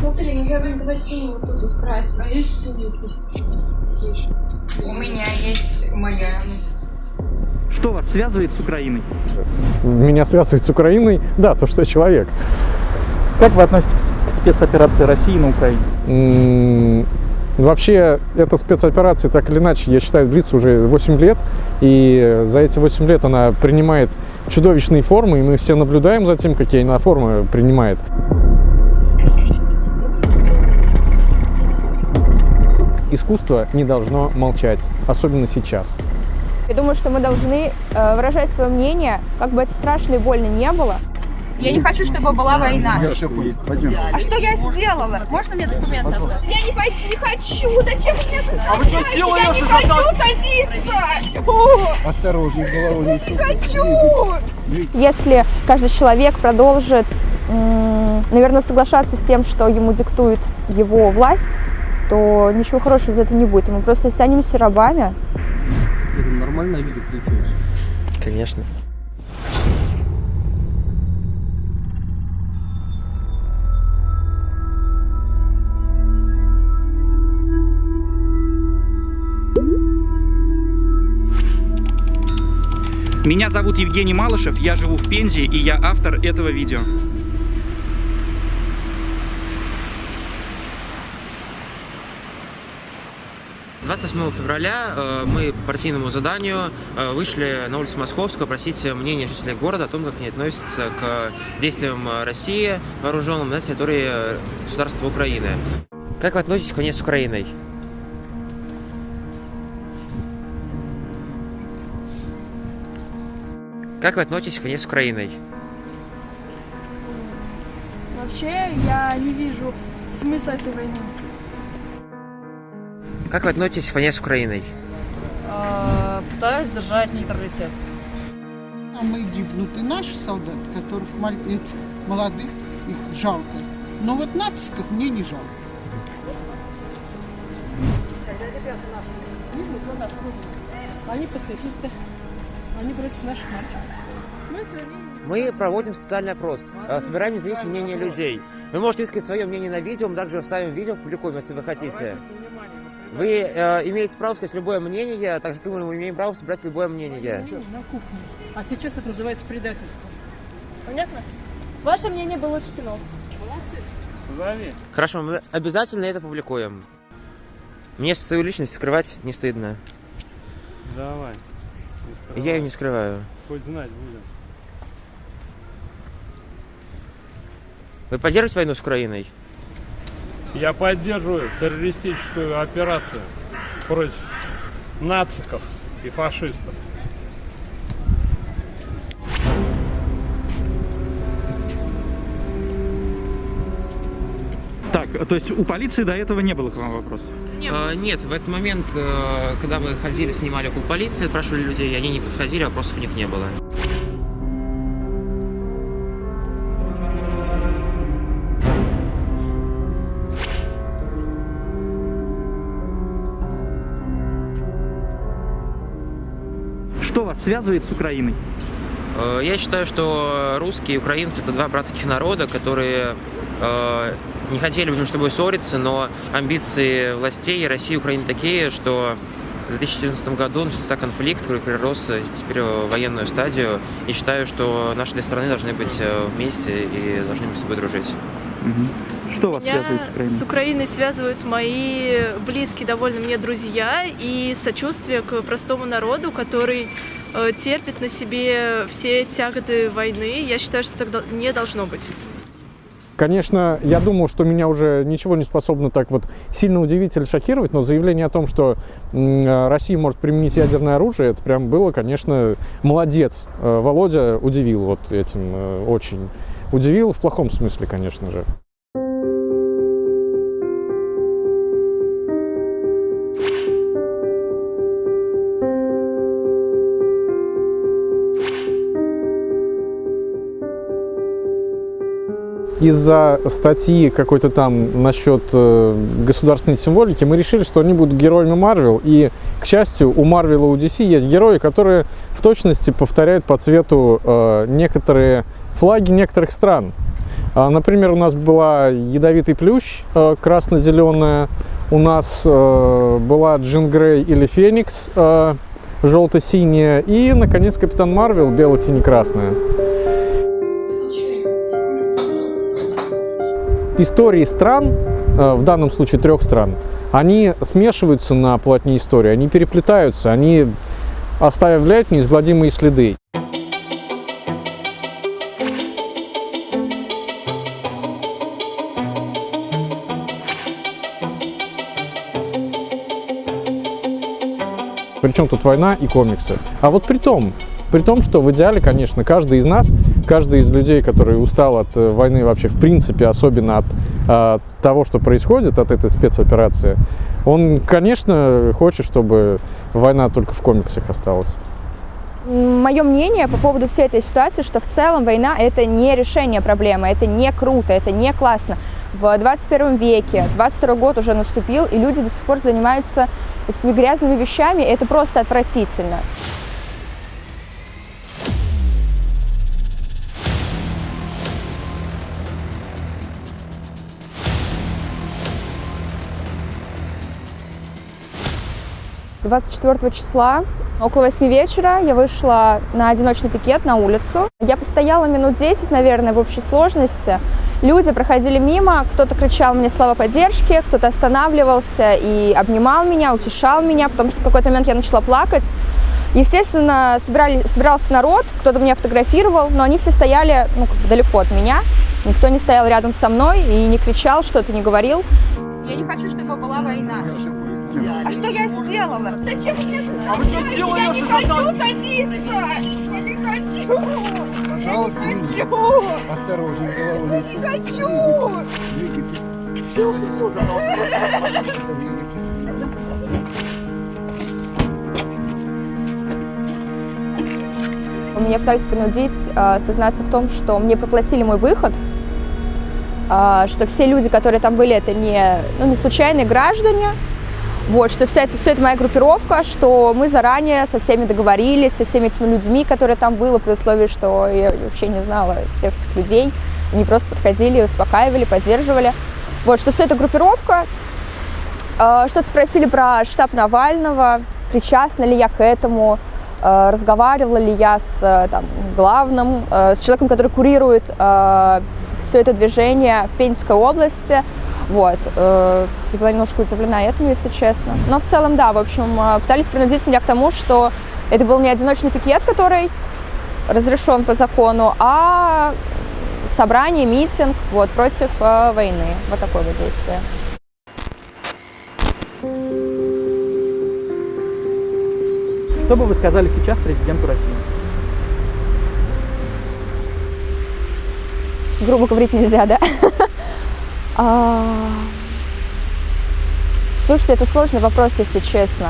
смотри, наверное, два синего тут вот красить. А есть синий? У меня есть моя. Что вас связывает с Украиной? Меня связывает с Украиной, да, то, что я человек. Как вы относитесь к спецоперации России на Украине? М, Вообще, эта спецоперация, так или иначе, я считаю, длится уже 8 лет. И за эти 8 лет она принимает чудовищные формы, и мы все наблюдаем за тем, какие она формы принимает. Искусство не должно молчать, особенно сейчас. Я думаю, что мы должны э, выражать свое мнение, как бы это страшно и больно не было. Я не хочу, чтобы была война. Я все понял. Пойдем. А что я сделала? Можно мне документы? Я не, пой- не хочу. Зачем вы меня заставляете? А вы что, силой Я не хочу садиться. Осторожно, головой не не хочу. Если каждый человек продолжит, наверное, соглашаться с тем, что ему диктует его власть, то ничего хорошего из этого не будет. И мы просто останемся рабами. Это нормальное видео получилось. Конечно. Меня зовут Евгений Малышев, я живу в Пензе, и я автор этого видео. — 28 февраля э, мы по партийному заданию э, вышли на улицу Московскую просить мнения жителей города о том, как они относятся к действиям России вооруженным на территории государства Украины. Как вы относитесь к войне с Украиной? Как вы относитесь к войне с Украиной? Вообще, я не вижу смысла этой войны. Как вы относитесь к войне с Украиной? Пытаюсь держать нейтралитет. А мы гибнут и наши солдаты, которых этих молодых, их жалко. Но вот натисков мне не жалко. Они пацифисты. Они против наших мальчиков. Мы проводим социальный опрос, э, собираем независимое мнение людей. Вы можете высказать свое мнение на видео, мы также вставим видео, публикуем, если вы хотите. Вы э, имеете право сказать любое мнение, так же как мы имеем право собрать любое мнение. на кухне. А сейчас это называется предательство. Понятно? Ваше мнение было учтено. Молодцы. Хорошо, мы обязательно это публикуем. Мне свою личность скрывать не стыдно. Давай. Я ее не скрываю. Хоть знать будем. Вы поддерживаете войну с Украиной? Я поддерживаю террористическую операцию против нациков и фашистов. Так, то есть у полиции до этого не было к вам вопросов? Э, нет, в этот момент, э, когда мы ходили, снимали около полиции, спрашивали людей, они не подходили, вопросов у них не было. Вас связывает с Украиной? Э, Я считаю, что русские и украинцы это два братских народа, которые э, не хотели бы между собой ссориться, но амбиции властей России и Украины такие, что в 2014 году начался конфликт, который перерос э, теперь в военную стадию. И считаю, что наши две страны должны быть э, вместе и должны между собой дружить. Что вас связывает с Украиной? с Украиной связывают мои близкие довольно мне друзья и сочувствие к простому народу, который э, терпит на себе все тяготы войны. Я считаю, что дол- не должно быть. Конечно, я думал, что меня уже ничего не способно так вот сильно удивить или шокировать, но заявление о том, что э, Россия может применить ядерное оружие, это прям было, конечно, молодец. Э, Володя удивил вот этим э, очень. Удивил в плохом смысле, конечно же. Из-за статьи какой-то там насчет э, государственной символики мы решили, что они будут героями Марвел. И, к счастью, у Марвела у DC есть герои, которые в точности повторяют по цвету э, некоторые флаги некоторых стран. А, Например, у нас была ядовитый плющ э, красно-зеленая, у нас э, была Джин Грей или Феникс э, желто-синяя, и, наконец, Капитан Марвел бело-сине-красная. Истории стран, э, в данном случае трех стран, они смешиваются на полотне истории, они переплетаются, они оставляют неизгладимые следы. Причем тут война и комиксы. А вот при том, при том, что в идеале, конечно, каждый из нас, каждый из людей, который устал от э, войны вообще в принципе, особенно от э, того, что происходит, от этой спецоперации, он, конечно, хочет, чтобы война только в комиксах осталась. Мое мнение по поводу всей этой ситуации, что в целом война – это не решение проблемы, это не круто, это не классно. В 21 веке, 22 год уже наступил, и люди до сих пор занимаются этими грязными вещами, и это просто отвратительно. Двадцать четвертого числа Около 8 вечера я вышла на одиночный пикет на улицу. Я постояла минут 10, наверное, в общей сложности. Люди проходили мимо, кто-то кричал мне слова поддержки, кто-то останавливался и обнимал меня, утешал меня, потому что в какой-то момент я начала плакать. Естественно, собирали, собирался народ, кто-то меня фотографировал, но они все стояли ну, как бы далеко от меня. Никто не стоял рядом со мной и не кричал, что-то не говорил. Я не хочу, чтобы была война. А что я сделала? Зачем вы меня А вы что, силой Я не хочу садиться! Я не хочу! Пожалуйста, я не хочу! Осторожнее, Я головой. не хочу! Меня пытались принудить э, сознаться в том, что мне проплатили мой выход, э, что все люди, которые там были, это не, ну, не случайные граждане, вот, что вся это, все это моя группировка, что мы заранее со всеми договорились, со всеми этими людьми, которые там были, при условии, что я вообще не знала всех этих людей. Они просто подходили, успокаивали, поддерживали. Вот, что все это группировка. Э, Что-то спросили про штаб Навального, причастна ли я к этому, э, разговаривала ли я с э, там, главным, с человеком, который курирует все это движение в Пензенской области. Вот. э, Я была немножко удивлена этому, если честно. Но в целом, да, в общем, э, пытались принудить меня к тому, что это был не одиночный пикет, который разрешен по закону, а собрание, митинг вот, против э, войны. Вот такое вот действие. Что бы вы сказали сейчас президенту России? грубо говорить нельзя, да? А, Слушайте, это сложный вопрос, если честно.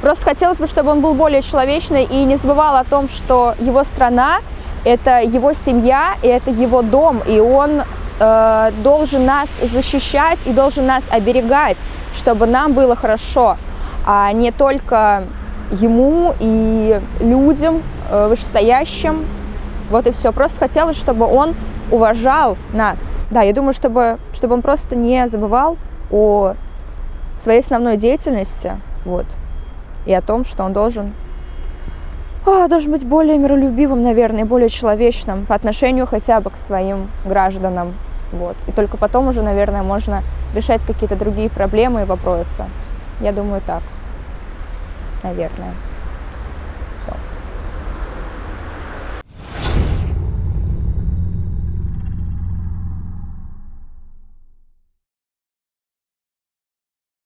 Просто хотелось бы, чтобы он был более человечный и не забывал о том, что его страна – это его семья, и это его дом, и он э, должен нас защищать и должен нас оберегать, чтобы нам было хорошо, а не только ему и людям э, вышестоящим. Вот и все. Просто хотелось, чтобы он уважал нас. Да, я думаю, чтобы, чтобы он просто не забывал о своей основной деятельности, вот, и о том, что он должен, а, должен быть более миролюбивым, наверное, более человечным по отношению хотя бы к своим гражданам, вот. И только потом уже, наверное, можно решать какие-то другие проблемы и вопросы. Я думаю, так, наверное.